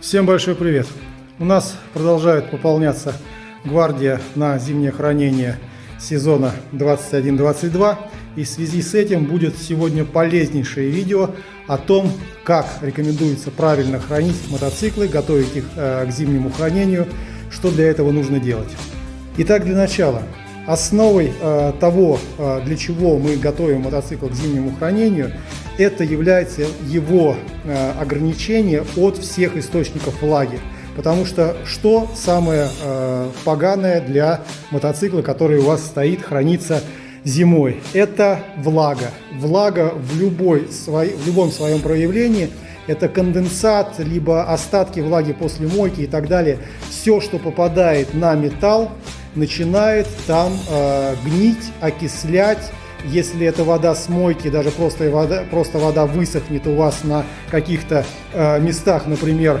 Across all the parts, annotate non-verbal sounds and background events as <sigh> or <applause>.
Всем большой привет! У нас продолжает пополняться гвардия на зимнее хранение сезона 21-22. И в связи с этим будет сегодня полезнейшее видео о том, как рекомендуется правильно хранить мотоциклы, готовить их э, к зимнему хранению, что для этого нужно делать. Итак, для начала. Основой э, того, э, для чего мы готовим мотоцикл к зимнему хранению, это является его э, ограничение от всех источников влаги. Потому что что самое э, поганое для мотоцикла, который у вас стоит, хранится зимой? Это влага. Влага в, любой, в любом своем проявлении – это конденсат, либо остатки влаги после мойки и так далее. Все, что попадает на металл, начинает там э, гнить, окислять, если эта вода с мойки, даже просто вода, просто вода высохнет у вас на каких-то э, местах, например,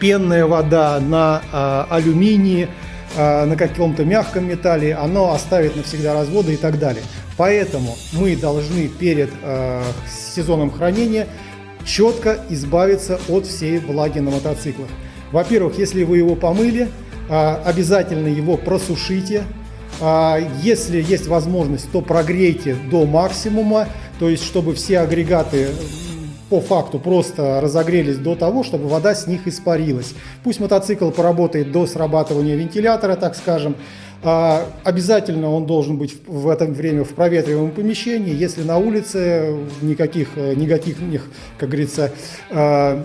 пенная вода на э, алюминии, э, на каком-то мягком металле, оно оставит навсегда разводы и так далее. Поэтому мы должны перед э, сезоном хранения четко избавиться от всей влаги на мотоциклах. Во-первых, если вы его помыли, э, обязательно его просушите, если есть возможность, то прогрейте до максимума, то есть чтобы все агрегаты по факту просто разогрелись до того, чтобы вода с них испарилась. Пусть мотоцикл поработает до срабатывания вентилятора, так скажем. А, обязательно он должен быть в это время в проветриваемом помещении. Если на улице никаких э, негативных, как говорится, а,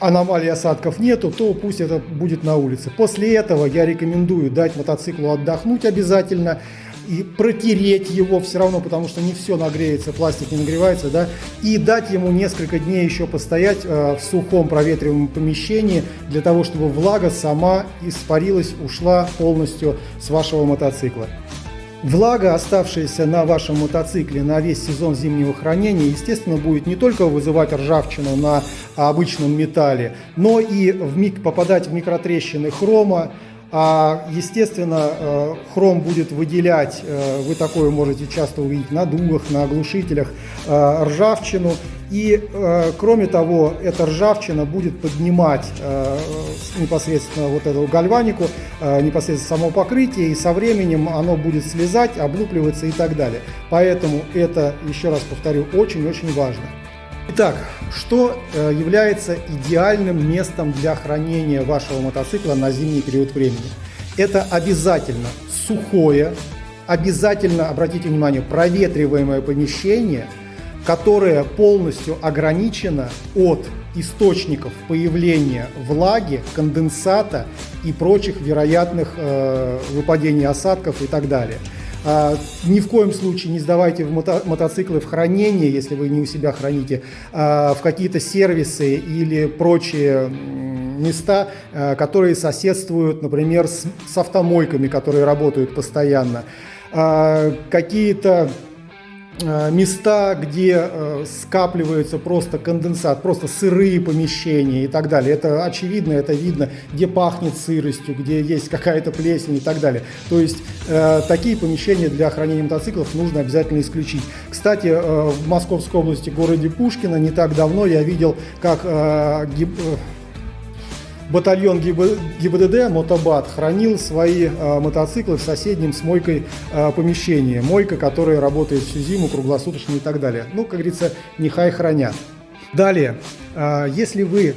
аномалий осадков нету, то пусть это будет на улице. После этого я рекомендую дать мотоциклу отдохнуть обязательно и протереть его все равно, потому что не все нагреется, пластик не нагревается, да, и дать ему несколько дней еще постоять э, в сухом проветриваемом помещении для того, чтобы влага сама испарилась, ушла полностью с вашего мотоцикла. Влага, оставшаяся на вашем мотоцикле на весь сезон зимнего хранения, естественно, будет не только вызывать ржавчину на обычном металле, но и в попадать в микротрещины хрома, а, естественно, э, хром будет выделять, э, вы такое можете часто увидеть на дугах, на оглушителях, э, ржавчину. И, кроме того, эта ржавчина будет поднимать непосредственно вот эту гальванику, непосредственно само покрытие, и со временем оно будет слезать, облупливаться и так далее. Поэтому это, еще раз повторю, очень-очень важно. Итак, что э, является идеальным местом для хранения вашего мотоцикла на зимний период времени? Это обязательно сухое, обязательно, обратите внимание, проветриваемое помещение, которое полностью ограничено от источников появления влаги, конденсата и прочих вероятных э, выпадений осадков и так далее. А, ни в коем случае не сдавайте в мото мотоциклы в хранение, если вы не у себя храните, а, в какие-то сервисы или прочие места, а, которые соседствуют, например, с, с автомойками, которые работают постоянно. Какие-то Э, места, где э, скапливается просто конденсат, просто сырые помещения и так далее. Это очевидно, это видно, где пахнет сыростью, где есть какая-то плесень и так далее. То есть э, такие помещения для хранения мотоциклов нужно обязательно исключить. Кстати, в Московской области, городе Пушкино, не так давно я видел, как батальон ГИБДД «Мотобат» хранил свои э, мотоциклы в соседнем с мойкой э, помещении. Мойка, которая работает всю зиму, круглосуточно и так далее. Ну, как говорится, нехай хранят. Далее, э, если вы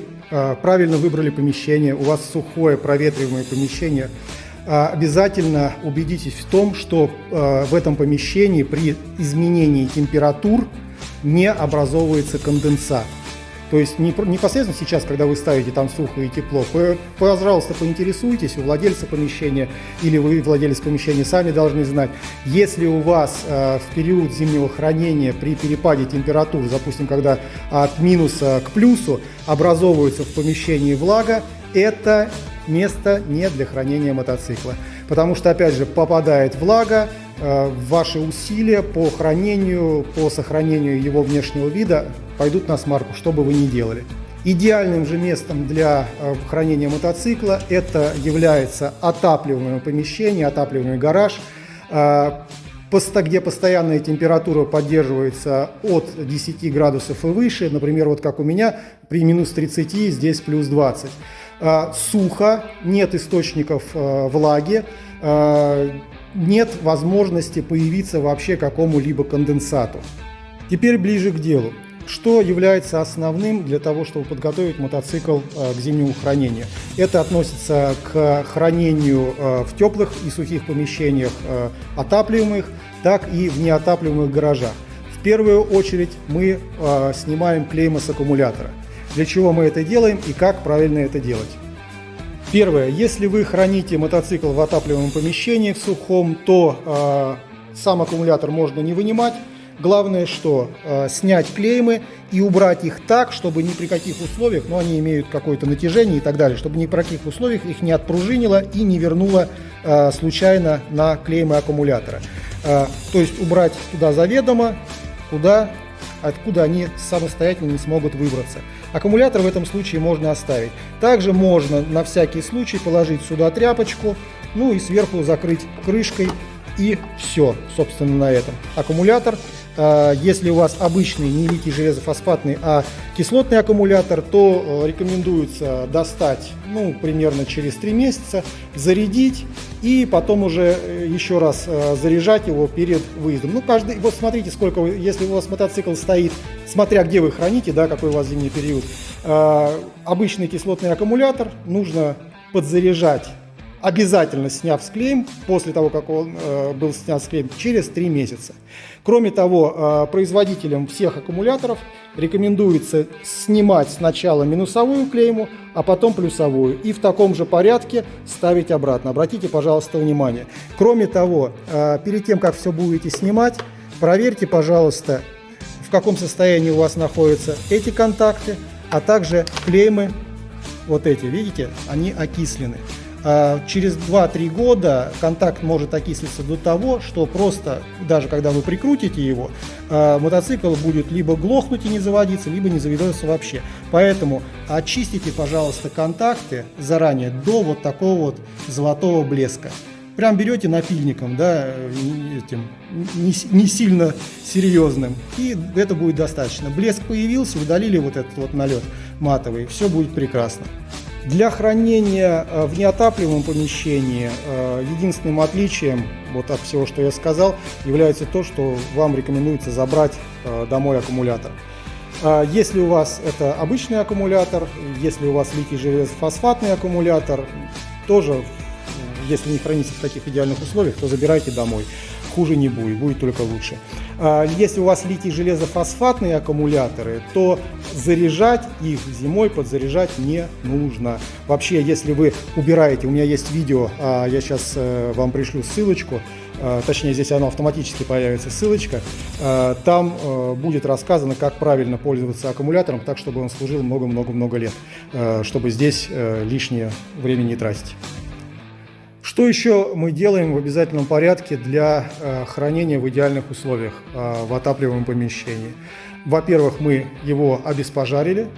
правильно выбрали помещение, у вас сухое проветриваемое помещение, обязательно убедитесь в том, что в этом помещении при изменении температур не образовывается конденсат. То есть непосредственно сейчас, когда вы ставите там сухо и тепло, пожалуйста, поинтересуйтесь у владельца помещения или вы, владелец помещения, сами должны знать, если у вас э, в период зимнего хранения при перепаде температур, допустим, когда от минуса к плюсу образовывается в помещении влага, это место не для хранения мотоцикла. Потому что, опять же, попадает влага, ваши усилия по хранению, по сохранению его внешнего вида пойдут на смарку, что бы вы ни делали. Идеальным же местом для э, хранения мотоцикла это является отапливаемое помещение, отапливаемый гараж. Э, где постоянная температура поддерживается от 10 градусов и выше, например, вот как у меня, при минус 30 здесь плюс 20. А, сухо, нет источников влаги, нет возможности появиться вообще какому-либо конденсату. Теперь ближе к делу. Что является основным для того, чтобы подготовить мотоцикл к зимнему хранению? Это относится к хранению в теплых и сухих помещениях отапливаемых, так и в неотапливаемых гаражах. В первую очередь мы снимаем клейма с аккумулятора. Для чего мы это делаем и как правильно это делать? Первое. Если вы храните мотоцикл в отапливаемом помещении в сухом, то э, сам аккумулятор можно не вынимать. Главное, что э, снять клеймы и убрать их так, чтобы ни при каких условиях, ну они имеют какое-то натяжение и так далее, чтобы ни при каких условиях их не отпружинило и не вернуло э, случайно на клеймы аккумулятора. Э, то есть убрать туда заведомо, куда откуда они самостоятельно не смогут выбраться. Аккумулятор в этом случае можно оставить. Также можно на всякий случай положить сюда тряпочку, ну и сверху закрыть крышкой и все, собственно, на этом. Аккумулятор если у вас обычный не литий железофосфатный, а кислотный аккумулятор, то э, рекомендуется достать ну, примерно через 3 месяца, зарядить и потом уже э, еще раз э, заряжать его перед выездом. Ну, каждый, вот смотрите, сколько, если у вас мотоцикл стоит, смотря где вы храните, да, какой у вас зимний период, обычный кислотный аккумулятор нужно подзаряжать обязательно сняв склейм, после того, как он э, был снят склейм, через 3 месяца. Кроме того, э, производителям всех аккумуляторов рекомендуется снимать сначала минусовую клейму, а потом плюсовую. И в таком же порядке ставить обратно. Обратите, пожалуйста, внимание. Кроме того, э, перед тем, как все будете снимать, проверьте, пожалуйста, в каком состоянии у вас находятся эти контакты, а также клеймы, вот эти, видите, они окислены. А, через 2-3 года контакт может окислиться до того, что просто, даже когда вы прикрутите его, а, мотоцикл будет либо глохнуть и не заводиться, либо не заведется вообще. Поэтому очистите, пожалуйста, контакты заранее до вот такого вот золотого блеска. Прям берете напильником, да, этим, не, не сильно серьезным, и это будет достаточно. Блеск появился, удалили вот этот вот налет матовый, все будет прекрасно. Для хранения э, в неотапливаемом помещении э, единственным отличием вот от всего, что я сказал, является то, что вам рекомендуется забрать э, домой аккумулятор. Если у вас это обычный аккумулятор, если у вас литий железофосфатный аккумулятор, тоже, если не хранится в таких идеальных условиях, то забирайте домой хуже не будет, будет только лучше. А, если у вас литий железофосфатные аккумуляторы, то заряжать их зимой подзаряжать не нужно. Вообще, если вы убираете, у меня есть видео, а, я сейчас э, вам пришлю ссылочку, а, точнее здесь она автоматически появится ссылочка, там э, будет рассказано, как правильно пользоваться аккумулятором, так чтобы он служил много-много-много лет, э, чтобы здесь лишнее время не тратить. Что еще мы делаем в обязательном порядке для э, хранения в идеальных условиях э, в отапливаемом помещении? Во-первых, мы его обеспожарили,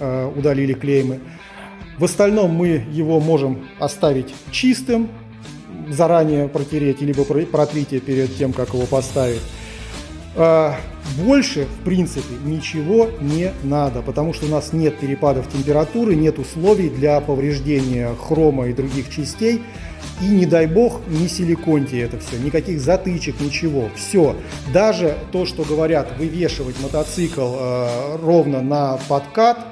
э, удалили клеймы. В остальном мы его можем оставить чистым, заранее протереть, либо протрите перед тем, как его поставить. Больше, в принципе, ничего не надо, потому что у нас нет перепадов температуры, нет условий для повреждения хрома и других частей. И не дай бог, не силиконьте это все, никаких затычек, ничего. Все. Даже то, что говорят, вывешивать мотоцикл э, ровно на подкат,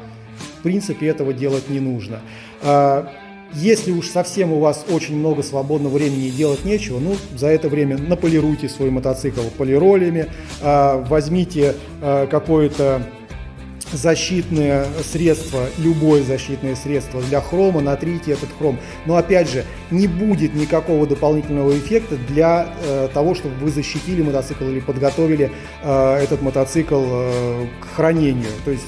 в принципе, этого делать не нужно. Э, если уж совсем у вас очень много свободного времени и делать нечего, ну, за это время наполируйте свой мотоцикл полиролями, э, возьмите э, какое-то защитное средство, любое защитное средство для хрома, натрите этот хром. Но опять же, не будет никакого дополнительного эффекта для э, того, чтобы вы защитили мотоцикл или подготовили э, этот мотоцикл э, к хранению. То есть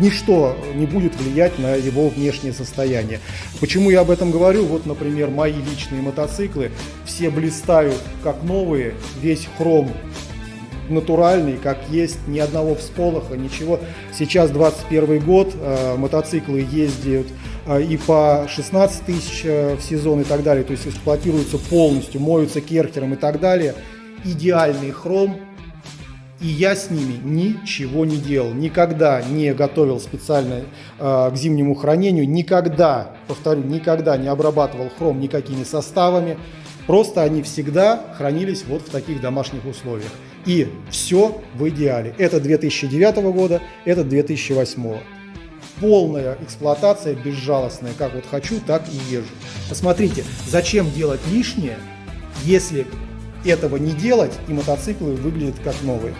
ничто не будет влиять на его внешнее состояние. Почему я об этом говорю? Вот, например, мои личные мотоциклы, все блистают как новые, весь хром натуральный, как есть, ни одного всполоха, ничего. Сейчас 21 год, э, мотоциклы ездят э, и по 16 тысяч э, в сезон и так далее, то есть эксплуатируются полностью, моются керхером и так далее. идеальный хром, и я с ними ничего не делал. Никогда не готовил специально э, к зимнему хранению, никогда, повторю, никогда не обрабатывал хром никакими составами. Просто они всегда хранились вот в таких домашних условиях. И все в идеале. Это 2009 года, это 2008. Полная эксплуатация, безжалостная. Как вот хочу, так и езжу. Посмотрите, зачем делать лишнее, если этого не делать, и мотоциклы выглядят как новые.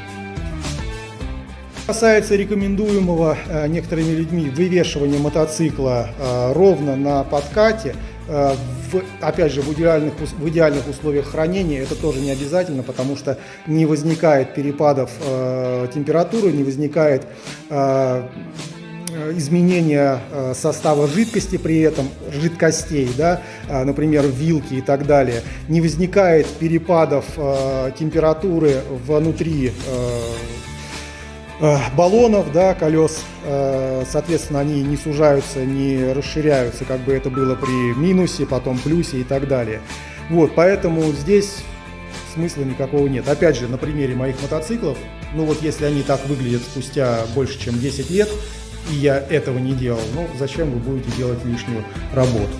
Касается рекомендуемого э, некоторыми людьми вывешивания мотоцикла э, ровно на подкате, в, опять же, в идеальных, в идеальных условиях хранения это тоже не обязательно, потому что не возникает перепадов э, температуры, не возникает э, изменения э, состава жидкости при этом, жидкостей, да, э, например, вилки и так далее, не возникает перепадов э, температуры внутри баллонов, да, колес, соответственно, они не сужаются, не расширяются, как бы это было при минусе, потом плюсе и так далее. Вот, поэтому здесь смысла никакого нет. Опять же, на примере моих мотоциклов, ну вот если они так выглядят спустя больше, чем 10 лет, и я этого не делал, ну зачем вы будете делать лишнюю работу?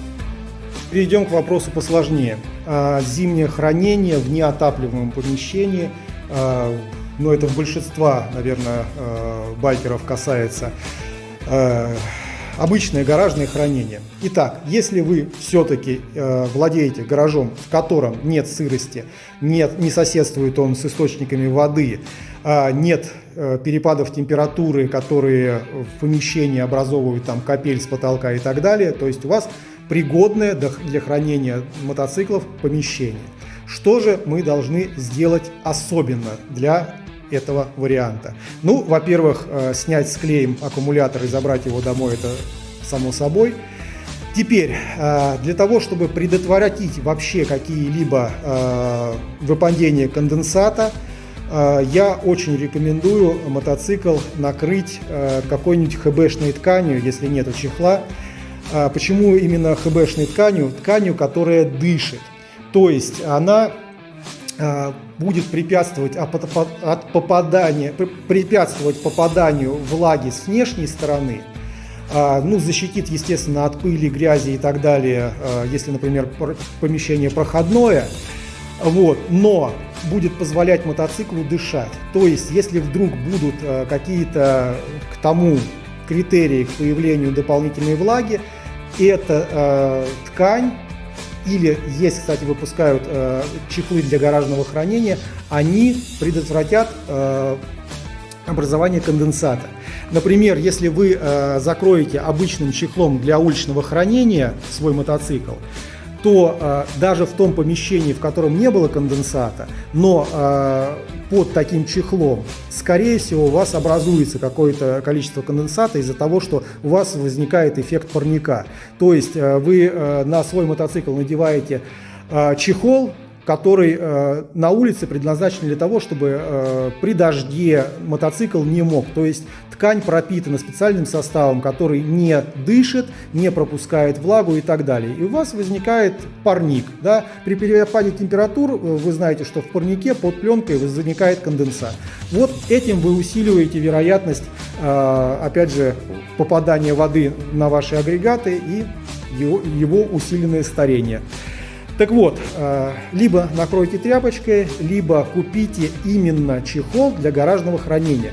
Перейдем к вопросу посложнее. А, зимнее хранение в неотапливаемом помещении, ну это большинства, наверное, а, байкеров касается, обычное гаражное хранение. Итак, если вы все-таки э, владеете гаражом, в котором нет сырости, нет, не соседствует он с источниками воды, э, нет э, перепадов температуры, которые в помещении образовывают там капель с потолка и так далее, то есть у вас пригодное для хранения мотоциклов помещение. Что же мы должны сделать особенно для этого варианта. Ну, во-первых, э, снять с клеем аккумулятор и забрать его домой, это само собой. Теперь, э, для того, чтобы предотвратить вообще какие-либо э, выпадения конденсата, я очень рекомендую мотоцикл накрыть какой-нибудь хбшной тканью, если нет чехла. Почему именно хбшной тканью? Тканью, которая дышит. То есть она будет препятствовать от попадания, препятствовать попаданию влаги с внешней стороны, а, ну, защитит, естественно, от пыли, грязи и так далее, э, если, например, помещение проходное, вот, но будет позволять мотоциклу дышать. То есть, если вдруг будут э, какие-то к тому критерии к появлению дополнительной влаги, эта ткань или есть, кстати, выпускают э, чехлы для гаражного хранения, они предотвратят э, образование конденсата. Например, если вы э, закроете обычным чехлом для уличного хранения свой мотоцикл, то э, даже в том помещении, в котором не было конденсата, но э, под таким чехлом, скорее всего, у вас образуется какое-то количество конденсата из-за того, что у вас возникает эффект парника. То есть э, вы э, на свой мотоцикл надеваете э, чехол, который э, на улице предназначен для того, чтобы э, при дожде мотоцикл не мог. То есть ткань пропитана специальным составом, который не дышит, не пропускает влагу и так далее. И у вас возникает парник. Да? При перепаде температур э, вы знаете, что в парнике под пленкой возникает конденсат. Вот этим вы усиливаете вероятность, э, опять же, попадания воды на ваши агрегаты и его, его усиленное старение. Так вот, э, либо накройте тряпочкой, либо купите именно чехол для гаражного хранения.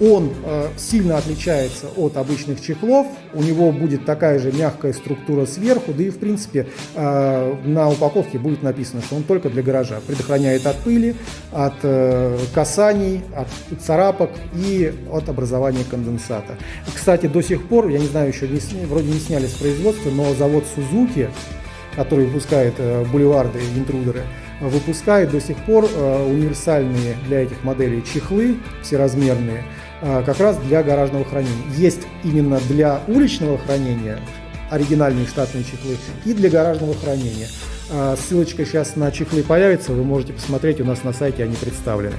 Он э, сильно отличается от обычных чехлов, у него будет такая же мягкая структура сверху, да и в принципе э, на упаковке будет написано, что он только для гаража. Предохраняет от пыли, от касаний, от царапок и от образования конденсата. Кстати, до сих пор, я не знаю, еще не, вроде не сняли с производства, но завод Suzuki который выпускает э, бульварды и интрудеры, выпускает до сих пор э, универсальные для этих моделей чехлы, всеразмерные, э, как раз для гаражного хранения. Есть именно для уличного хранения оригинальные штатные чехлы и для гаражного хранения. Ссылочка сейчас на чехлы появится, вы можете посмотреть, у нас на сайте они представлены.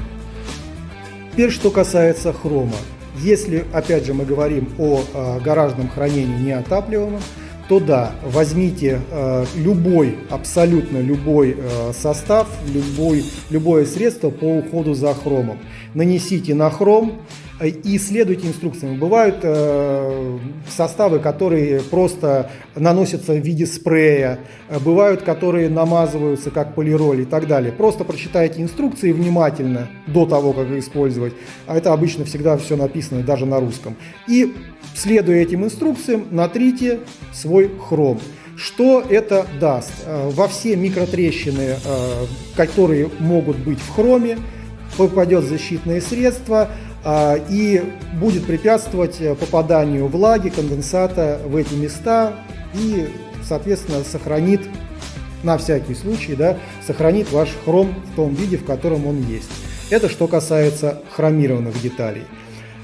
Теперь, что касается хрома. Если, опять же, мы говорим о гаражном хранении неотапливаемом, то да, возьмите э, любой, абсолютно любой э, состав, любой, любое средство по уходу за хромом. Нанесите на хром, и следуйте инструкциям. Бывают э, составы, которые просто наносятся в виде спрея, бывают, которые намазываются как полироль и так далее. Просто прочитайте инструкции внимательно до того, как их использовать. А это обычно всегда все написано даже на русском. И следуя этим инструкциям, натрите свой хром. Что это даст? Э, во все микротрещины, э, которые могут быть в хроме, попадет защитное средство – а, и будет препятствовать попаданию влаги, конденсата в эти места и, соответственно, сохранит, на всякий случай, да, сохранит ваш хром в том виде, в котором он есть. Это что касается хромированных деталей.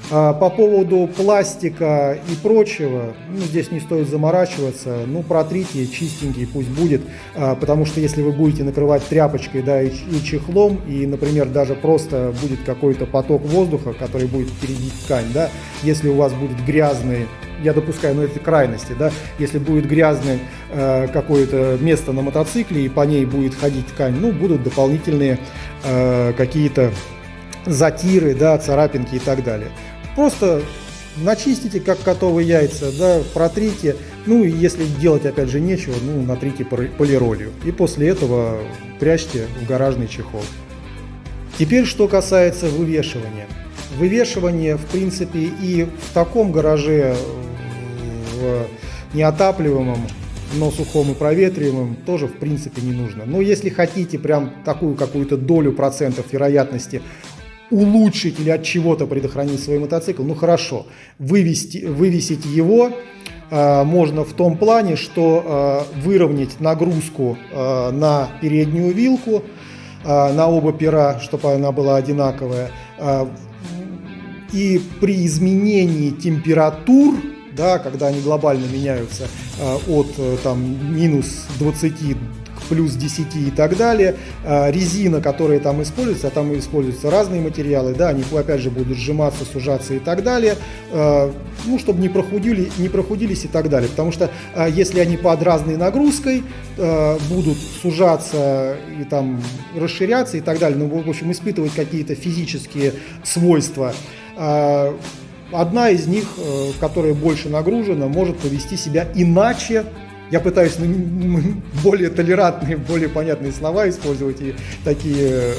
А, по поводу пластика и прочего, ну, здесь не стоит заморачиваться, ну, протрите, чистенький пусть будет, а, потому что если вы будете накрывать тряпочкой, да, и, чехлом, и, например, даже просто будет какой-то поток воздуха, который будет перебить ткань, да, если у вас будет грязный я допускаю, но это крайности, да, если будет грязное э, какое-то место на мотоцикле и по ней будет ходить ткань, ну, будут дополнительные какие-то затиры, да, царапинки и так далее. Просто начистите, как котовые яйца, да, протрите. Ну, и если делать, опять же, нечего, ну, натрите полиролью. И после этого прячьте в гаражный чехол. Теперь, что касается вывешивания. Вывешивание, в принципе, и в таком гараже, в неотапливаемом, но сухом и проветриваемым, тоже, в принципе, не нужно. Но если хотите прям такую какую-то долю процентов вероятности улучшить или от чего-то предохранить свой мотоцикл, ну хорошо, вывести, вывесить его э, можно в том плане, что э, выровнять нагрузку э, на переднюю вилку, э, на оба пера, чтобы она была одинаковая, э, и при изменении температур, да, когда они глобально меняются э, от э, там, минус 20 плюс 10 и так далее. А, резина, которая там используется, а там используются разные материалы, да, они опять же будут сжиматься, сужаться и так далее, а, ну, чтобы не, прохудили, не прохудились и так далее. Потому что а, если они под разной нагрузкой будут сужаться и там расширяться и так далее, ну, в общем, испытывать какие-то физические свойства, одна из них, э, которая больше нагружена, может повести себя иначе, я пытаюсь ну, более толерантные, более понятные слова использовать и такие э,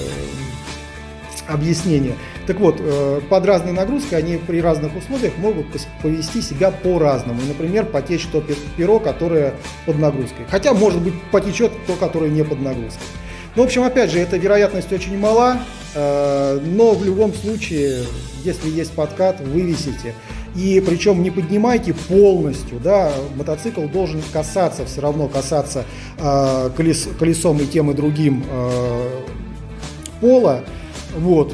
объяснения. Так вот, э, под разной нагрузкой они при разных условиях могут повести себя по-разному. Например, потечь то перо, которое под нагрузкой. Хотя, может быть, потечет то, которое не под нагрузкой. Ну, в общем, опять же, эта вероятность очень мала, но в любом случае, если есть подкат, вывесите. И причем не поднимайте полностью, да, мотоцикл должен касаться, все равно касаться э, колес, колесом и тем и другим э, пола. Вот.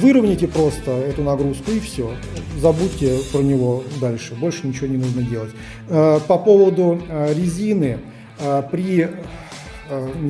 Выровняйте просто эту нагрузку и все. Забудьте про него дальше. Больше ничего не нужно делать. Э, по поводу э, резины. Э, при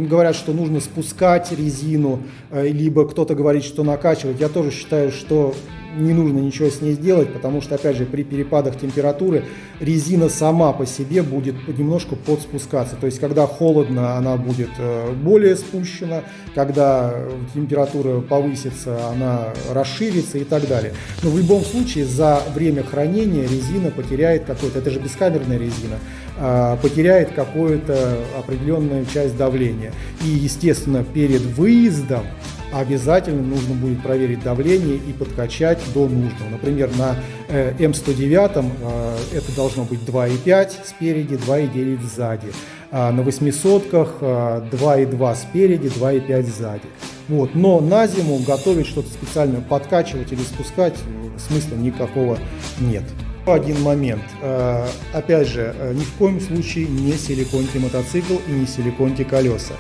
говорят, что нужно спускать резину, либо кто-то говорит, что накачивать. Я тоже считаю, что не нужно ничего с ней сделать, потому что, опять же, при перепадах температуры резина сама по себе будет немножко подспускаться. То есть, когда холодно, она будет э, более спущена, когда температура повысится, она расширится и так далее. Но в любом случае, за время хранения резина потеряет какой-то, это же бескамерная резина, потеряет какую-то определенную часть давления. И, естественно, перед выездом обязательно нужно будет проверить давление и подкачать до нужного. Например, на э, М109 э, это должно быть 2,5 спереди, 2,9 сзади. А на 800 2,2 спереди, 2,5 сзади. Вот. Но на зиму готовить что-то специально подкачивать или спускать смысла никакого нет. Один момент. Э, опять же, ни в коем случае не силиконьте мотоцикл и не силиконьте колеса.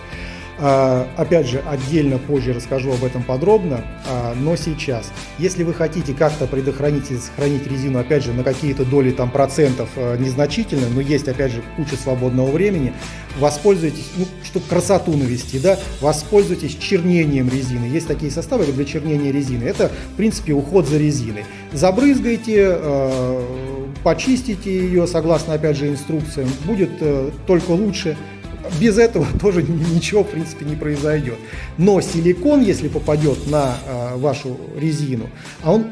А, опять же, отдельно позже расскажу об этом подробно, а, но сейчас, если вы хотите как-то предохранить и сохранить резину, опять же, на какие-то доли там процентов а, незначительно, но есть, опять же, куча свободного времени, воспользуйтесь, ну, чтобы красоту навести, да, воспользуйтесь чернением резины. Есть такие составы для чернения резины. Это, в принципе, уход за резиной. Забрызгайте, почистите ее, согласно, опять же, инструкциям, будет э, только лучше. Без этого <laughs> тоже ничего, в принципе, не произойдет. Но силикон, если попадет на э, вашу резину, а он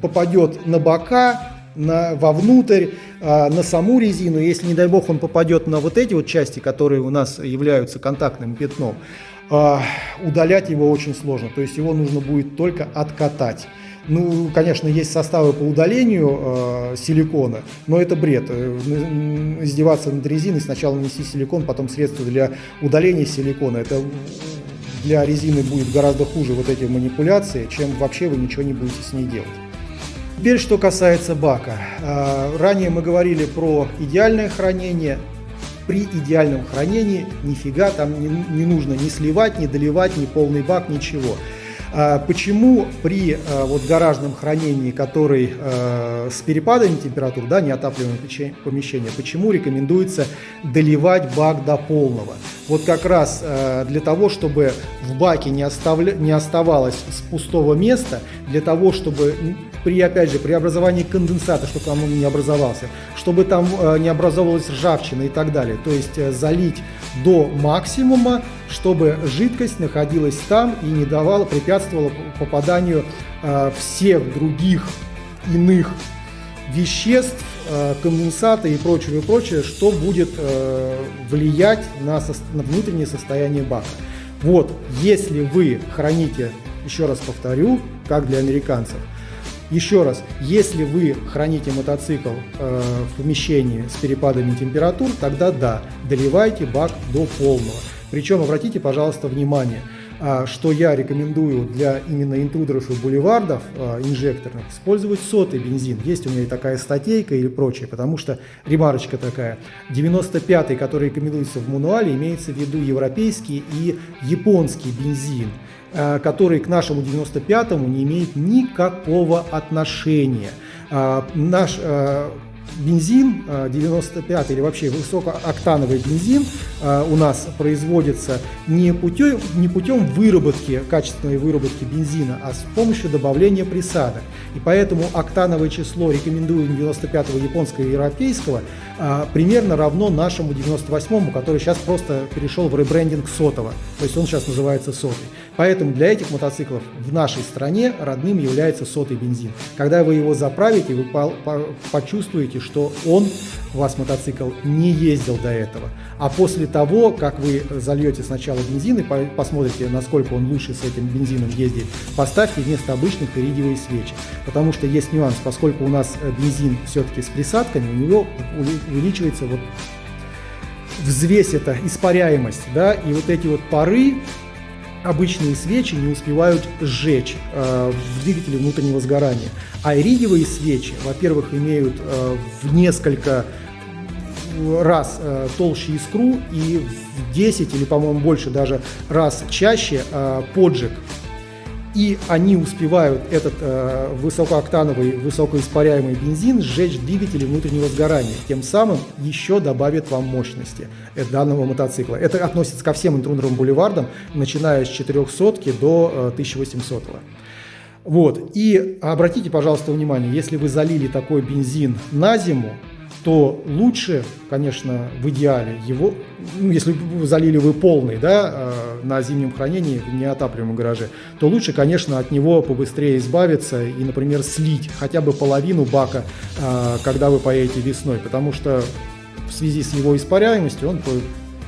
попадет на бока, на, вовнутрь, э, на саму резину, если, не дай бог, он попадет на вот эти вот части, которые у нас являются контактным пятном, э, удалять его очень сложно. То есть его нужно будет только откатать. Ну, конечно, есть составы по удалению э, силикона, но это бред. Э, издеваться над резиной, сначала нанести силикон, потом средства для удаления силикона. Это для резины будет гораздо хуже вот эти манипуляции, чем вообще вы ничего не будете с ней делать. Теперь, что касается бака. Э, ранее мы говорили про идеальное хранение. При идеальном хранении нифига там не, нужно ни сливать, ни доливать, ни полный бак, ничего. А почему при а, вот гаражном хранении, который а, с перепадами температур, да, неотапливаемое помещение, почему рекомендуется доливать бак до полного? Вот как раз для того, чтобы в баке не, оставля... не оставалось с пустого места, для того, чтобы при, опять же, при образовании конденсата, чтобы он не образовался, чтобы там не образовалась ржавчина и так далее. То есть залить до максимума, чтобы жидкость находилась там и не давала, препятствовала попаданию э, всех других иных веществ, э, конденсата и прочего, и прочее, что будет э, влиять на, на внутреннее состояние бака. Вот, если вы храните, еще раз повторю, как для американцев, еще раз, если вы храните мотоцикл э, в помещении с перепадами температур, тогда да, доливайте бак до полного. Причем обратите, пожалуйста, внимание, э, что я рекомендую для именно интрудеров и бульвардов э, инжекторных использовать сотый бензин. Есть у меня и такая статейка или прочее, потому что ремарочка такая. 95-й, который рекомендуется в мануале, имеется в виду европейский и японский бензин. Э, который к нашему 95-му не имеет никакого отношения. Э, наш э, бензин 95 или вообще высокооктановый бензин у нас производится не путем, не путем выработки, качественной выработки бензина, а с помощью добавления присадок. И поэтому октановое число, рекомендую 95-го японского и европейского, примерно равно нашему 98-му, который сейчас просто перешел в ребрендинг сотого. То есть он сейчас называется сотый. Поэтому для этих мотоциклов в нашей стране родным является сотый бензин. Когда вы его заправите, вы по по почувствуете, что он, у вас мотоцикл, не ездил до этого. А после того, как вы зальете сначала бензин и по посмотрите, насколько он лучше с этим бензином ездит, поставьте вместо обычных иридиевые свечи. Потому что есть нюанс, поскольку у нас э, бензин все-таки с присадками, у него увеличивается вот взвесь это, испаряемость, да, и вот эти вот пары, обычные свечи не успевают сжечь э, в двигателе внутреннего сгорания. А иридиевые свечи, во-первых, имеют э, в несколько раз э, толще искру и в 10 или, по-моему, больше даже раз чаще э, поджиг и они успевают этот э, высокооктановый, высокоиспаряемый бензин сжечь в двигателе внутреннего сгорания, тем самым еще добавит вам мощности данного мотоцикла. Это относится ко всем интрунерным бульвардам, начиная с 400 до э, 1800. Вот. И обратите, пожалуйста, внимание, если вы залили такой бензин на зиму, то лучше, конечно, в идеале его, ну, если залили вы полный, да, э, на зимнем хранении в неотапливаемом гараже, то лучше, конечно, от него побыстрее избавиться и, например, слить хотя бы половину бака, э, когда вы поедете весной, потому что в связи с его испаряемостью он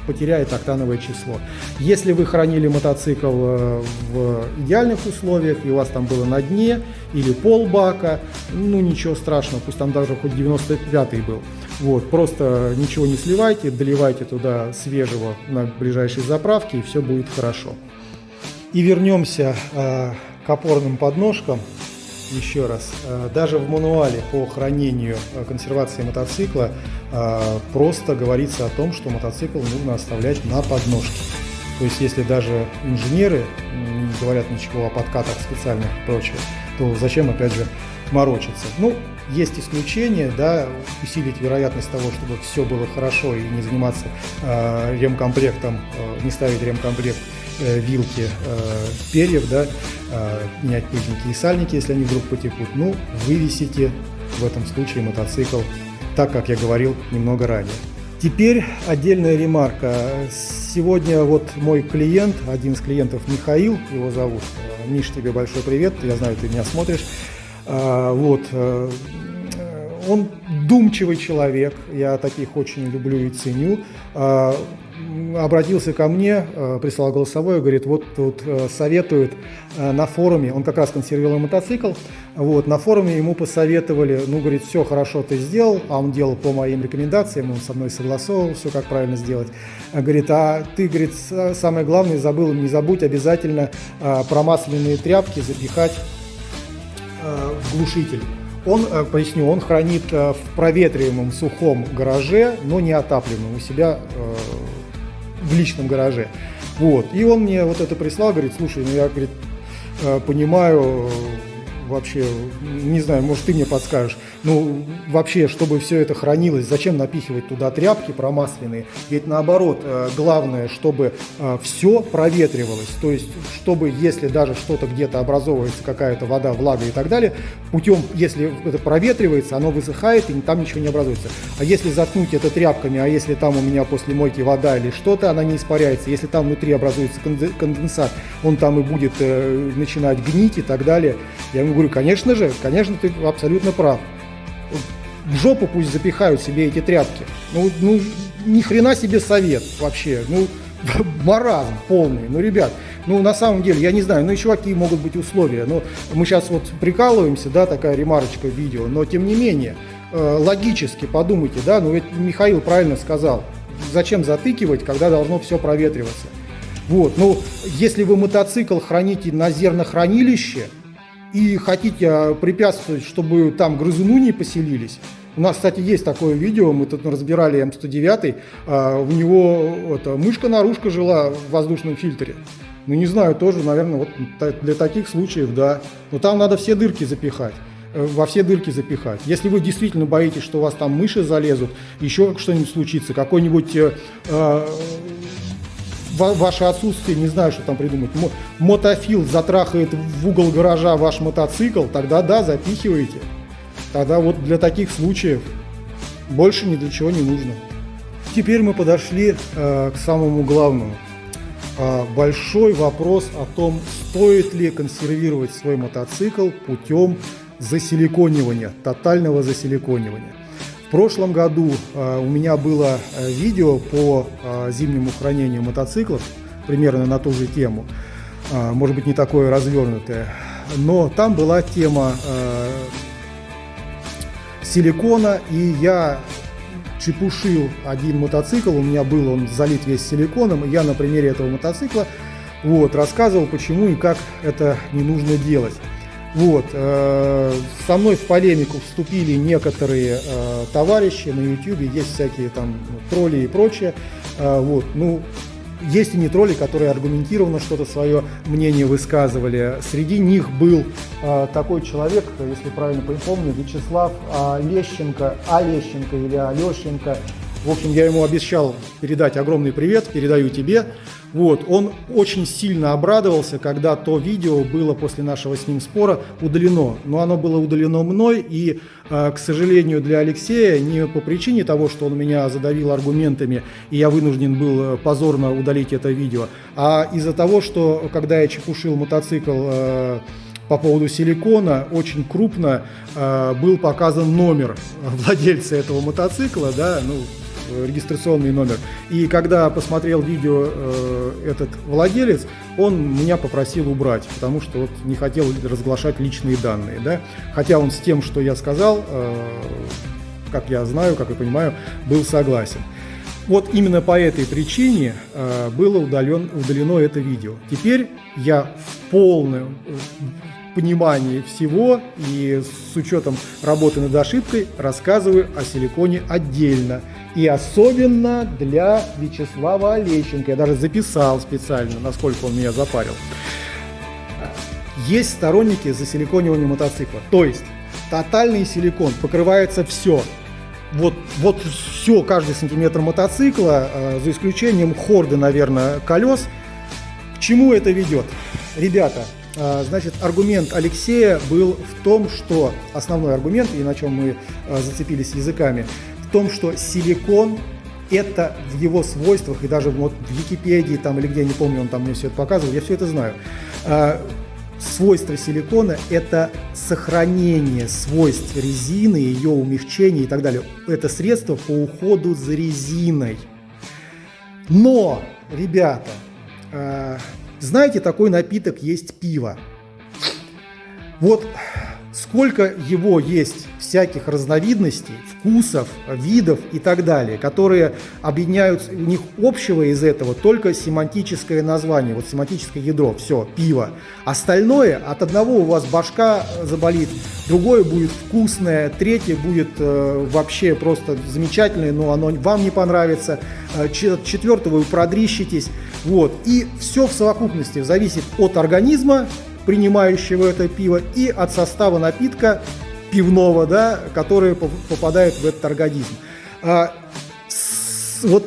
потеряет октановое число. Если вы хранили мотоцикл э, в идеальных условиях, и у вас там было на дне или пол бака, ну ничего страшного, пусть там даже хоть 95-й был. Вот, просто ничего не сливайте, доливайте туда свежего на ближайшей заправке, и все будет хорошо. И вернемся э, к опорным подножкам еще раз, э, даже в мануале по хранению э, консервации мотоцикла э, просто говорится о том, что мотоцикл нужно оставлять на подножке. То есть если даже инженеры не говорят ничего о подкатах специальных и прочее, то зачем опять же морочиться? Ну, есть исключения, да, усилить вероятность того, чтобы все было хорошо и не заниматься э, ремкомплектом, э, не ставить ремкомплект Э, вилки э, перьев, да, э, менять пыльники и сальники, если они вдруг потекут. Ну, вывесите в этом случае мотоцикл, так как я говорил немного ранее. Теперь отдельная ремарка. Сегодня вот мой клиент, один из клиентов Михаил, его зовут. Миш, тебе большой привет, я знаю, ты меня смотришь. А, вот, э, он думчивый человек, я таких очень люблю и ценю. А, обратился ко мне, э, прислал голосовое, говорит, вот тут э, советуют э, на форуме, он как раз консервировал мотоцикл, вот, на форуме ему посоветовали, ну, говорит, все хорошо ты сделал, а он делал по моим рекомендациям, он со мной согласовывал все, как правильно сделать. Говорит, а ты, говорит, самое главное забыл, не забудь обязательно промасленные тряпки запихать глушитель. Он, поясню, он хранит в проветриваемом сухом гараже, но не отапливаемом у себя в личном гараже. Вот. И он мне вот это прислал, говорит, слушай, ну я, говорит, э, понимаю, вообще, не знаю, может, ты мне подскажешь. Ну, вообще, чтобы все это хранилось, зачем напихивать туда тряпки промасленные? Ведь наоборот, э, главное, чтобы э, все проветривалось. То есть, чтобы, если даже что-то где-то образовывается, какая-то вода, влага и так далее, путем, если это проветривается, оно высыхает и там ничего не образуется. А если заткнуть это тряпками, а если там у меня после мойки вода или что-то, она не испаряется. Если там внутри образуется конденсат, он там и будет э, начинать гнить и так далее. Я ему говорю, конечно же, конечно, ты абсолютно прав. В жопу пусть запихают себе эти тряпки. Ну, ну ни хрена себе совет вообще. Ну, <laughs> маразм полный. Ну, ребят, ну, на самом деле, я не знаю, ну, еще какие могут быть условия. Ну, мы сейчас вот прикалываемся, да, такая ремарочка в видео, но тем не менее, э, логически подумайте, да, ну, ведь Михаил правильно сказал, зачем затыкивать, когда должно все проветриваться. Вот, ну, если вы мотоцикл храните на зернохранилище, и хотите а, препятствовать, чтобы там грызуны не поселились, у нас, кстати, есть такое видео, мы тут разбирали М109, а, у него мышка-наружка жила в воздушном фильтре. Ну, не знаю, тоже, наверное, вот для таких случаев, да. Но там надо все дырки запихать э, во все дырки запихать. Если вы действительно боитесь, что у вас там мыши залезут, еще что-нибудь случится, какой-нибудь э, ваше отсутствие, не знаю, что там придумать, мотофил затрахает в угол гаража ваш мотоцикл, тогда да, запихивайте. Тогда вот для таких случаев больше ни для чего не нужно. Теперь мы подошли э, к самому главному. Э, большой вопрос о том, стоит ли консервировать свой мотоцикл путем засиликонивания, тотального засиликонивания прошлом году э, у меня было э, видео по э, зимнему хранению мотоциклов, примерно на ту же тему, может быть не такое развернутое, но там была тема силикона, и я чепушил один мотоцикл, у меня был он залит весь силиконом, и я на примере этого мотоцикла вот, рассказывал, почему и как это не нужно делать. Вот, э, со мной в полемику вступили некоторые э, товарищи на YouTube, есть всякие там тролли и прочее. Э, вот, ну, есть и не тролли, которые аргументированно что-то свое мнение высказывали. Среди них был такой человек, если правильно помню, Вячеслав э, Лещенко, Олещенко или Алещенко. В общем, я ему обещал передать огромный привет, передаю тебе. Вот, он очень сильно обрадовался, когда то видео было после нашего с ним спора удалено. Но оно было удалено мной, и, э, к сожалению, для Алексея, не по причине того, что он меня задавил аргументами, и я вынужден был э, позорно удалить это видео, а из-за того, что, когда я чепушил мотоцикл э, по поводу силикона, очень крупно был показан номер владельца этого мотоцикла, да, ну, Э, регистрационный номер. И когда посмотрел видео э, этот владелец, он меня попросил убрать, потому что вот не хотел разглашать личные данные. Да? Хотя он с тем, что я сказал, э, как я знаю, как я понимаю, был согласен. Вот именно по этой причине э, было удален, удалено это видео. Теперь я в полном понимании всего и с учетом работы над ошибкой рассказываю о силиконе отдельно. И особенно для Вячеслава Олещенко. Я даже записал специально, насколько он меня запарил. Есть сторонники засиликонивания мотоцикла. То есть тотальный силикон, покрывается все. Вот, вот все, каждый сантиметр мотоцикла, э, за исключением хорды, наверное, колес. К чему это ведет? Ребята, значит, аргумент Алексея был в том, что, основной аргумент, и на чем мы а, зацепились языками, в том, что силикон это в его свойствах, и даже вот в Википедии там или где, не помню, он там мне все это показывал, я все это знаю. А, свойства силикона – это сохранение свойств резины, ее умягчение и так далее. Это средство по уходу за резиной. Но, ребята, знаете, такой напиток есть пиво. Вот сколько его есть всяких разновидностей, вкусов, видов и так далее, которые объединяют, у них общего из этого только семантическое название, вот семантическое ядро, все, пиво. Остальное, от одного у вас башка заболит, другое будет вкусное, третье будет э, вообще просто замечательное, но оно вам не понравится, э, четвертого вы продрищитесь, вот. И все в совокупности зависит от организма, принимающего это пиво, и от состава напитка пивного, да, который попадает в этот организм. А, с, вот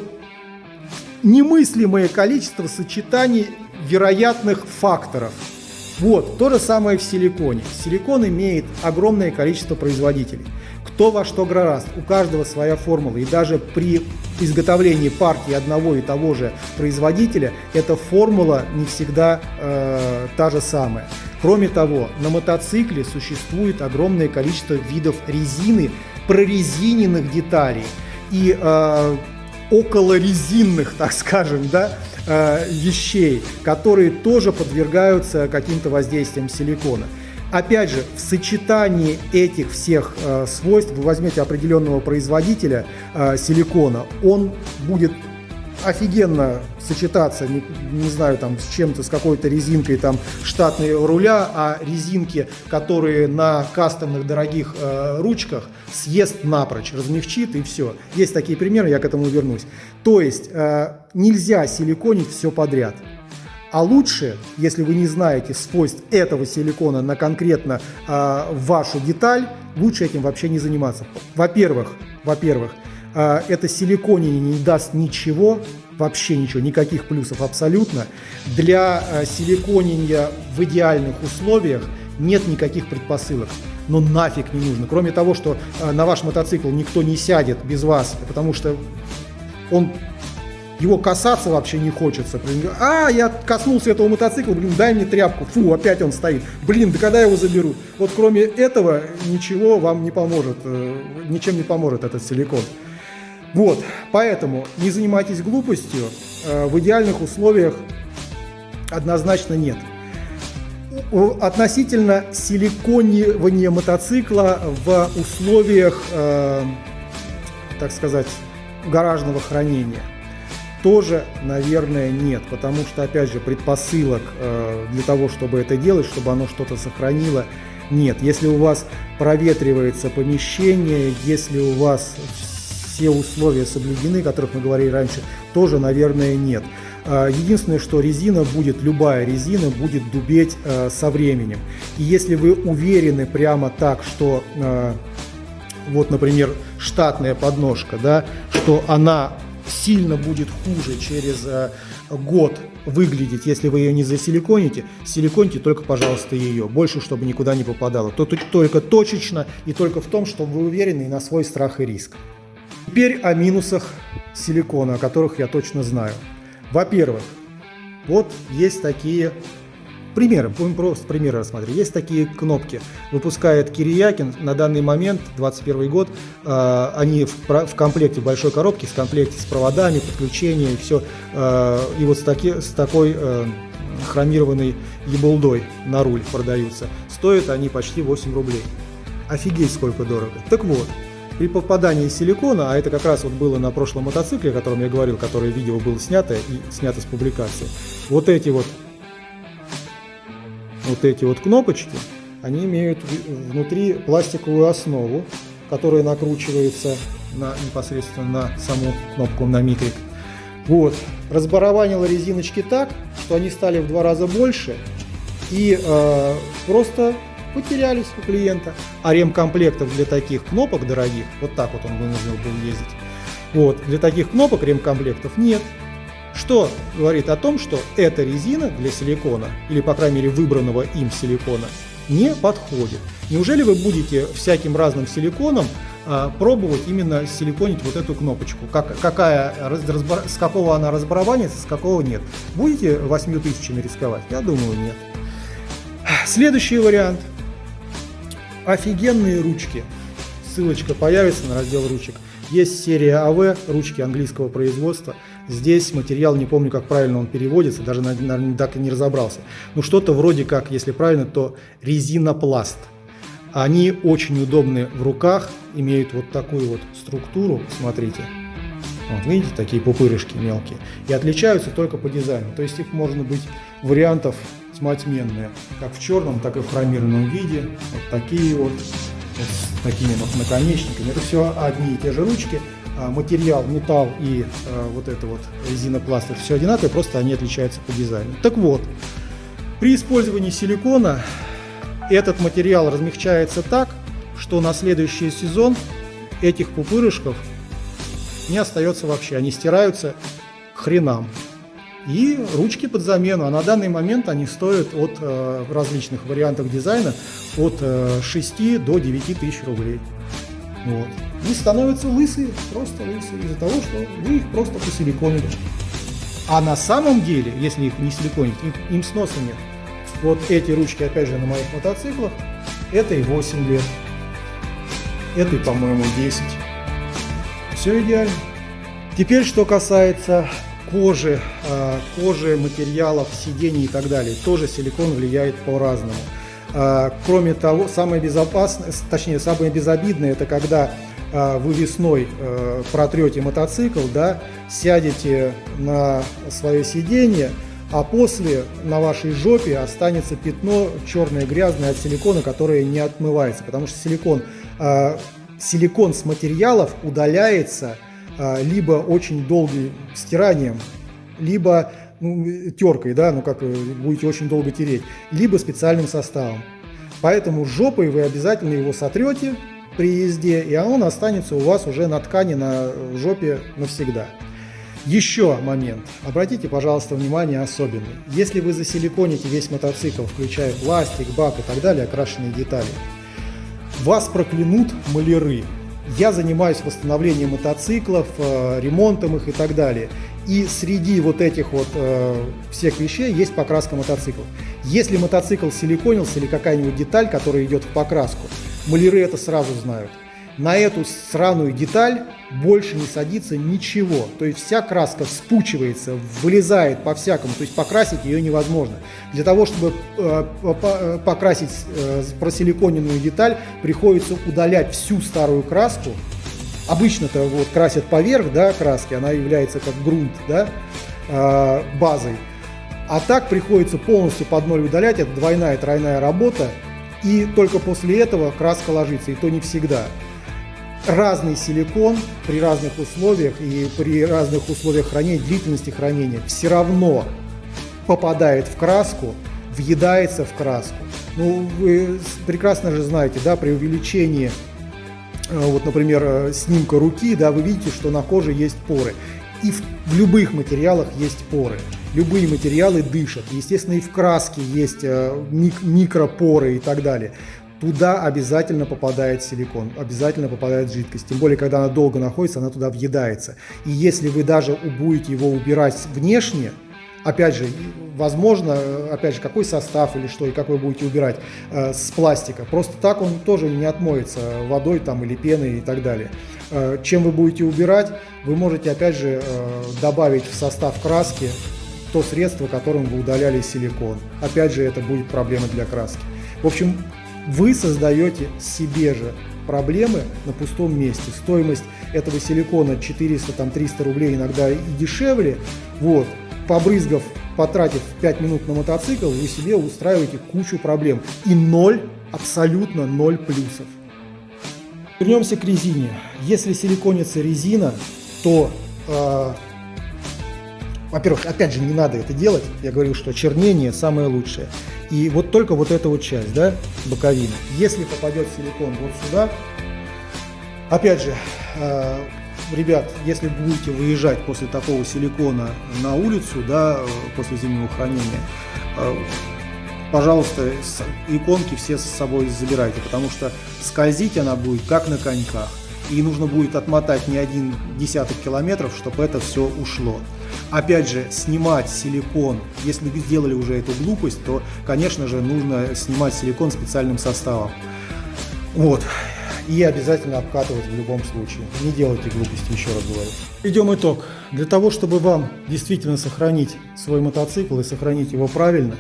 немыслимое количество сочетаний вероятных факторов. Вот, то же самое в силиконе. Силикон имеет огромное количество производителей кто во что гораст. У каждого своя формула. И даже при изготовлении партии одного и того же производителя эта формула не всегда э, та же самая. Кроме того, на мотоцикле существует огромное количество видов резины, прорезиненных деталей и э, околорезинных, так скажем, да, э, вещей, которые тоже подвергаются каким-то воздействиям силикона. Опять же, в сочетании этих всех э, свойств вы возьмете определенного производителя э, силикона, он будет офигенно сочетаться, не, не знаю, там, с чем-то, с какой-то резинкой там штатной руля, а резинки, которые на кастомных дорогих э, ручках съест напрочь, размягчит и все. Есть такие примеры, я к этому вернусь. То есть э, нельзя силиконить все подряд. А лучше, если вы не знаете свойств этого силикона на конкретно э, вашу деталь, лучше этим вообще не заниматься. Во-первых, во-первых, э, это силиконение не даст ничего, вообще ничего, никаких плюсов абсолютно. Для э, силиконения в идеальных условиях нет никаких предпосылок. Но нафиг не нужно. Кроме того, что э, на ваш мотоцикл никто не сядет без вас, потому что он его касаться вообще не хочется. А, я коснулся этого мотоцикла, блин, дай мне тряпку. Фу, опять он стоит. Блин, да когда я его заберу? Вот кроме этого ничего вам не поможет, э, ничем не поможет этот силикон. Вот, поэтому не занимайтесь глупостью. Э, в идеальных условиях однозначно нет. Относительно силиконирования мотоцикла в условиях, э, так сказать, гаражного хранения – тоже, наверное, нет, потому что, опять же, предпосылок э, для того, чтобы это делать, чтобы оно что-то сохранило, нет. Если у вас проветривается помещение, если у вас все условия соблюдены, о которых мы говорили раньше, тоже, наверное, нет. Э, единственное, что резина будет, любая резина будет дубеть э, со временем. И если вы уверены прямо так, что вот, например, штатная подножка, да, что она сильно будет хуже через э, год выглядеть, если вы ее не засиликоните, силиконьте только, пожалуйста, ее. Больше, чтобы никуда не попадало. То, только точечно и только в том, чтобы вы уверены на свой страх и риск. Теперь о минусах силикона, о которых я точно знаю. Во-первых, вот есть такие Примеры, будем просто примеры рассмотреть. Есть такие кнопки. Выпускает Кириякин на данный момент, 21 год, э, они в, в комплекте, в большой коробке, в комплекте с проводами, подключением все. Э, и вот с, таки, с такой э, хромированной ебулдой на руль продаются. Стоят они почти 8 рублей. Офигеть, сколько дорого. Так вот, при попадании силикона, а это как раз вот было на прошлом мотоцикле, о котором я говорил, которое видео было снято и снято с публикации, вот эти вот вот эти вот кнопочки, они имеют внутри пластиковую основу, которая накручивается на, непосредственно на саму кнопку на микрик. Вот. Разбарабанила резиночки так, что они стали в два раза больше и э, просто потерялись у клиента. А ремкомплектов для таких кнопок дорогих, вот так вот он вынужден был ездить, вот, для таких кнопок ремкомплектов нет. Что говорит о том, что эта резина для силикона, или по крайней мере выбранного им силикона, не подходит. Неужели вы будете всяким разным силиконом а, пробовать именно силиконить вот эту кнопочку? Как, какая, разбор, с какого она разбарабанится, с какого нет? Будете 8 тысячами рисковать? Я думаю, нет. Следующий вариант. Офигенные ручки. Ссылочка появится на раздел ручек. Есть серия АВ, ручки английского производства. Здесь материал, не помню, как правильно он переводится, даже, наверное, так и не разобрался. Ну, что-то вроде как, если правильно, то резинопласт. Они очень удобны в руках, имеют вот такую вот структуру, смотрите. Вот, видите, такие пупырышки мелкие. И отличаются только по дизайну. То есть их можно быть вариантов тьма тьменная, как в черном, так и в хромированном виде. Вот такие вот вот с такими вот наконечниками. Это все одни и те же ручки. А, материал, металл и а, вот это вот резинопласт, все одинаковые, просто они отличаются по дизайну. Так вот, при использовании силикона этот материал размягчается так, что на следующий сезон этих пупырышков не остается вообще, они стираются к хренам и ручки под замену. А на данный момент они стоят от э, различных вариантов дизайна от э, 6 до 9 тысяч рублей. Вот. И становятся лысые, просто лысые, из-за того, что вы их просто посиликонили. А на самом деле, если их не силиконить, им, им сноса нет. Вот эти ручки, опять же, на моих мотоциклах, это и 8 лет, это и, по-моему, 10. Все идеально. Теперь, что касается кожи, а, кожи, материалов, сидений и так далее. Тоже силикон влияет по-разному. А, кроме того, самое безопасное, точнее, самое безобидное, это когда вы весной протрете мотоцикл, да, сядете на свое сиденье, а после на вашей жопе останется пятно черное, грязное от силикона, которое не отмывается, потому что силикон, силикон с материалов удаляется либо очень долгим стиранием, либо ну, теркой, да, ну как э, будете очень долго тереть, либо специальным составом. Поэтому жопой вы обязательно его сотрете при езде, и он останется у вас уже на ткани на жопе навсегда. Еще момент. Обратите, пожалуйста, внимание особенный. Если вы засиликоните весь мотоцикл, включая пластик, бак и так далее, окрашенные детали, вас проклянут маляры. Я занимаюсь восстановлением мотоциклов, э, ремонтом их и так далее. И среди вот этих вот э, всех вещей есть покраска мотоциклов. Если мотоцикл силиконился или какая-нибудь деталь, которая идет в покраску, маляры это сразу знают на эту сраную деталь больше не садится ничего. То есть вся краска вспучивается, вылезает по-всякому, то есть покрасить ее невозможно. Для того, чтобы э, э покрасить э, просиликоненную деталь, приходится удалять всю старую краску. Обычно-то вот красят поверх да, краски, она является как грунт да, э, базой. А так приходится полностью под ноль удалять, это двойная, тройная работа, и только после этого краска ложится, и то не всегда разный силикон при разных условиях и при разных условиях хранения, длительности хранения все равно попадает в краску, въедается в краску. Ну, вы прекрасно же знаете, да, при увеличении, э, вот, например, э, снимка руки, да, вы видите, что на коже есть поры. И в, в любых материалах есть поры. Любые материалы дышат. Естественно, и в краске есть э, мик микропоры и так далее туда обязательно попадает силикон, обязательно попадает жидкость. Тем более, когда она долго находится, она туда въедается. И если вы даже будете его убирать внешне, опять же, возможно, опять же, какой состав или что, и как вы будете убирать э, с пластика. Просто так он тоже не отмоется водой там или пеной и так далее. Э, чем вы будете убирать, вы можете опять же э, добавить в состав краски то средство, которым вы удаляли силикон. Опять же, это будет проблема для краски. В общем, вы создаете себе же проблемы на пустом месте. Стоимость этого силикона 400-300 рублей, иногда и дешевле. Вот, побрызгав, потратив 5 минут на мотоцикл, вы себе устраиваете кучу проблем. И ноль, абсолютно ноль плюсов. Вернемся к резине. Если силиконится резина, то э, во-первых, опять же, не надо это делать. Я говорил, что чернение самое лучшее. И вот только вот эта вот часть, да, боковина. Если попадет силикон вот сюда, опять же, э, ребят, если будете выезжать после такого силикона на улицу, да, после зимнего хранения, э, пожалуйста, иконки все с собой забирайте, потому что скользить она будет как на коньках. И нужно будет отмотать не один десяток километров, чтобы это все ушло. Опять же, снимать силикон, если вы сделали уже эту глупость, то, конечно же, нужно снимать силикон специальным составом. Вот. И обязательно обкатывать в любом случае. Не делайте глупости, еще раз говорю. Идем итог. Для того, чтобы вам действительно сохранить свой мотоцикл и сохранить его правильно,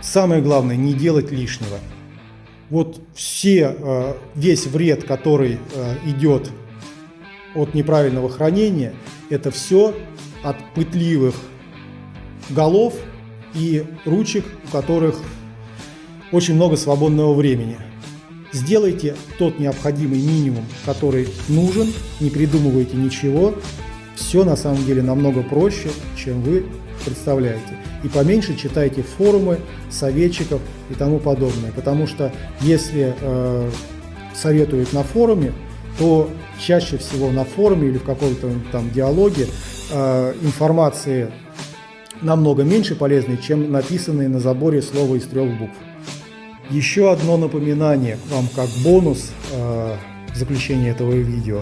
самое главное не делать лишнего. Вот все, э, весь вред, который э, идет от неправильного хранения, это все от пытливых голов и ручек, у которых очень много свободного времени. Сделайте тот необходимый минимум, который нужен, не придумывайте ничего. Все на самом деле намного проще, чем вы представляете. И поменьше читайте форумы, советчиков и тому подобное. Потому что если э, советуют на форуме, то чаще всего на форуме или в каком-то там диалоге э, информации намного меньше полезной, чем написанные на заборе слова из трех букв. Еще одно напоминание вам как бонус э, в заключение этого видео.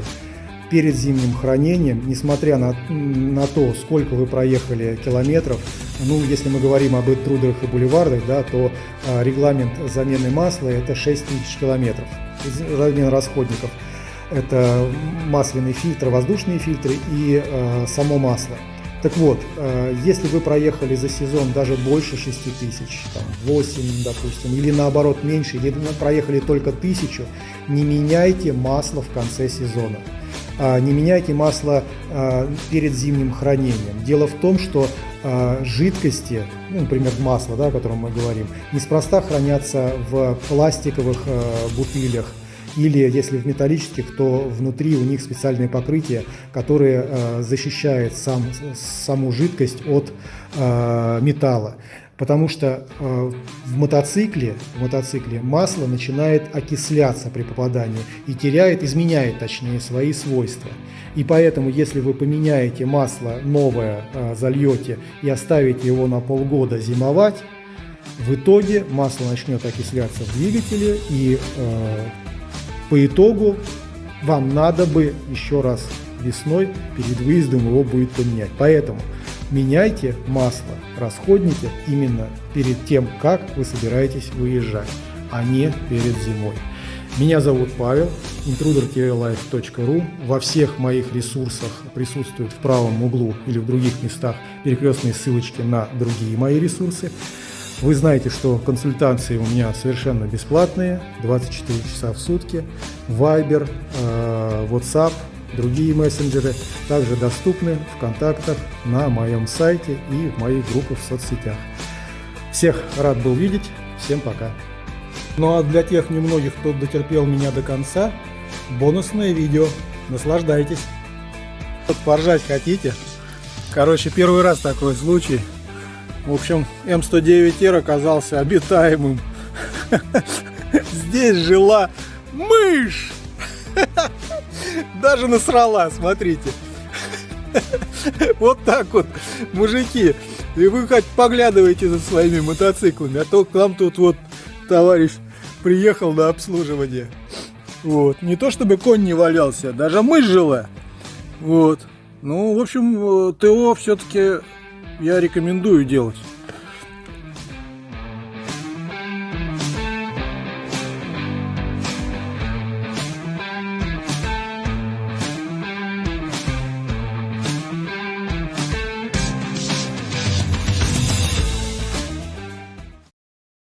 Перед зимним хранением, несмотря на, на то, сколько вы проехали километров, ну, если мы говорим об интрудерах и бульвардах, да, то э, регламент замены масла это 6 тысяч километров, замена расходников. Это масляный фильтр, воздушные фильтры и э, само масло. Так вот, э, если вы проехали за сезон даже больше 6 тысяч, там 8, допустим, или наоборот меньше, или проехали только тысячу, не меняйте масло в конце сезона. А, не меняйте масло а, перед зимним хранением. Дело в том, что а, жидкости, ну, например, масло, да, о котором мы говорим, неспроста хранятся в пластиковых бутылях, или если в металлических, то внутри у них специальное покрытие, которое э, защищает сам, саму жидкость от э, металла. Потому что э, в мотоцикле, в мотоцикле масло начинает окисляться при попадании и теряет, изменяет точнее свои свойства. И поэтому, если вы поменяете масло новое, э, зальете и оставите его на полгода зимовать, в итоге масло начнет окисляться в двигателе и э, по итогу вам надо бы еще раз весной перед выездом его будет поменять. Поэтому меняйте масло, расходники именно перед тем, как вы собираетесь выезжать, а не перед зимой. Меня зовут Павел, intruder-life.ru. Во всех моих ресурсах присутствуют в правом углу или в других местах перекрестные ссылочки на другие мои ресурсы. Вы знаете, что консультации у меня совершенно бесплатные, 24 часа в сутки. Viber, э, WhatsApp, другие мессенджеры также доступны в контактах на моем сайте и в моих группах в соцсетях. Всех рад был видеть, всем пока. Ну а для тех немногих, кто дотерпел меня до конца, бонусное видео. Наслаждайтесь. Вот поржать хотите? Короче, первый раз такой случай. В общем, М109Р оказался обитаемым. <laughs> Здесь жила мышь! <laughs> Даже насрала, смотрите. Вот так вот, мужики. И вы хоть поглядывайте за своими мотоциклами, а то к нам тут вот товарищ приехал на обслуживание. Вот. Не то чтобы конь не валялся, даже мышь жила. Вот. Ну, в общем, э, ТО все-таки я рекомендую делать.